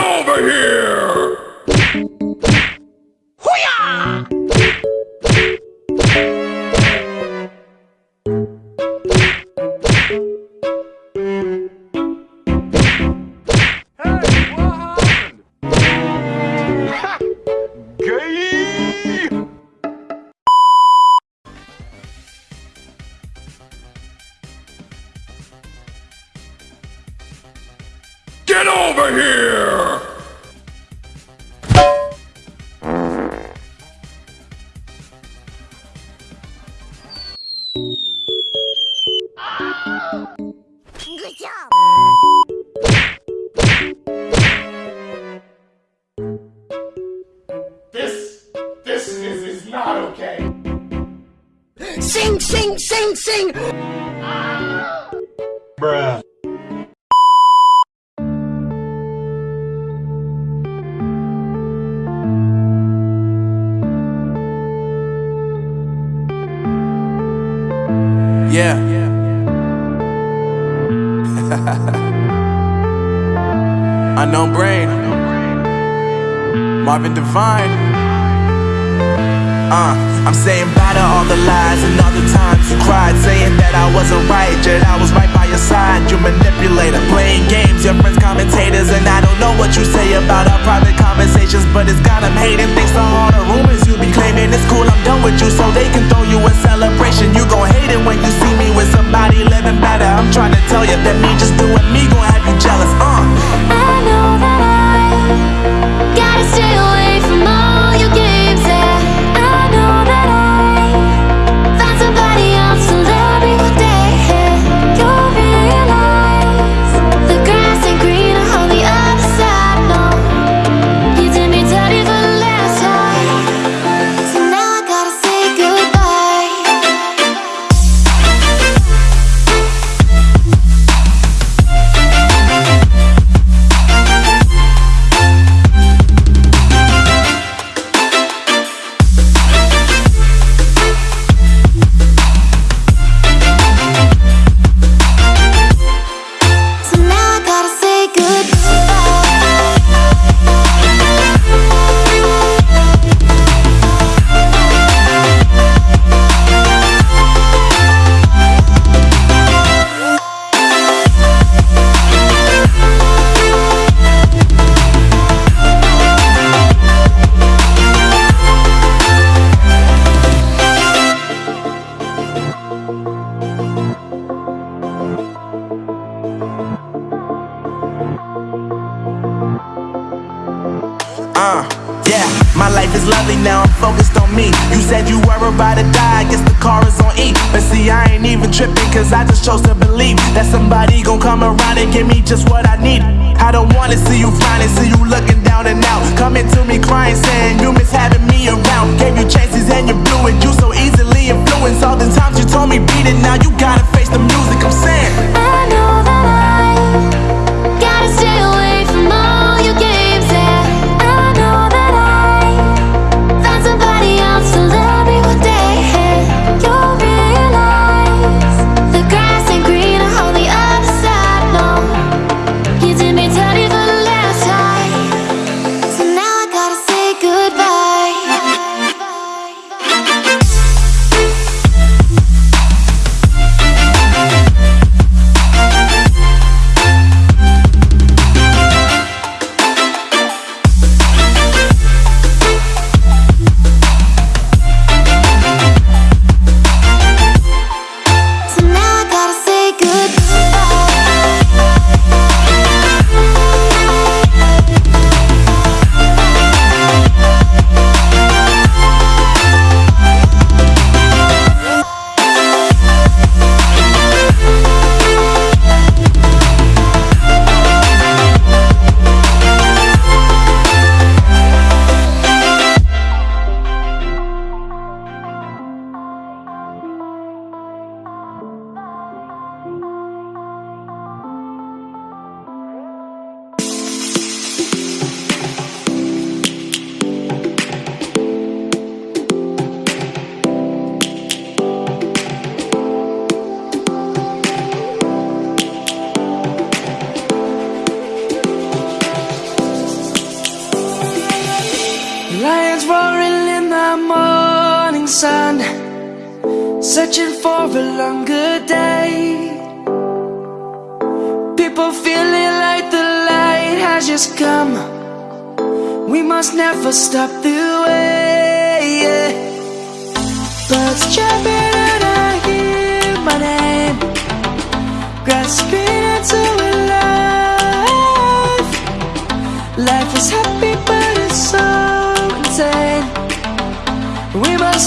over here! Get over here! This, this is, is not okay. Sing, sing, sing, sing. Bruh. Yeah. Unknown brain. Marvin. Uh, I'm saying bye to all the lies and all the times you cried, saying that I wasn't right, yet I was right by your side. You manipulator, playing games, your friends commentators, and I don't know what you say about our private conversations, but it's got 'em hating. Thanks to all the rumors you be claiming. It's cool, I'm done with you, so they can throw you a celebration. You gon' hate it when you see me with somebody living better. I'm trying to tell you that me just doing me gon' have you jealous. Uh. My life is lovely now, I'm focused on me. You said you were about to die, I guess the car is on E. But see, I ain't even tripping, cause I just chose to believe that somebody gon' come around and give me just what I need. I don't wanna see you flying, see you looking down and out. Coming to me crying, saying you miss sun, searching for a longer day. People feeling like the light has just come. We must never stop the way. Birds chirping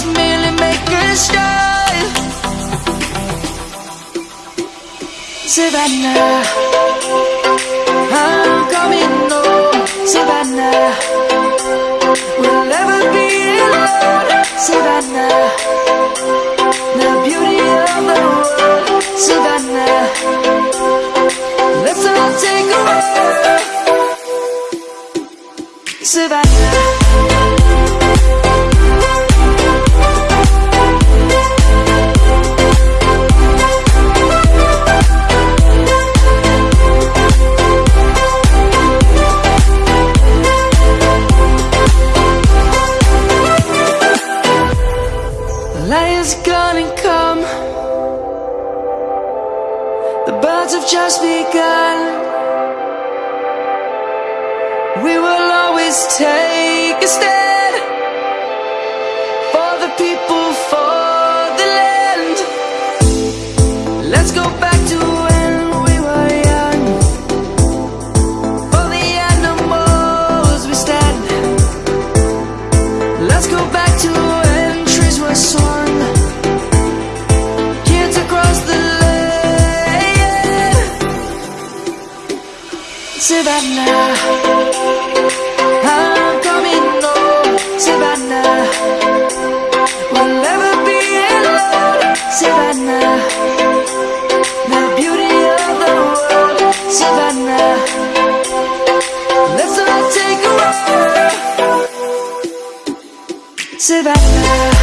Merely make a. Savannah, I'm coming home. Savannah, is gonna come. The birds have just begun. We will always take a stand for the people, for the land. Let's go Savannah, I'm coming home. Savannah, we'll never be alone. Savannah, the beauty of the world. Savannah, let's all take a walk. Savannah,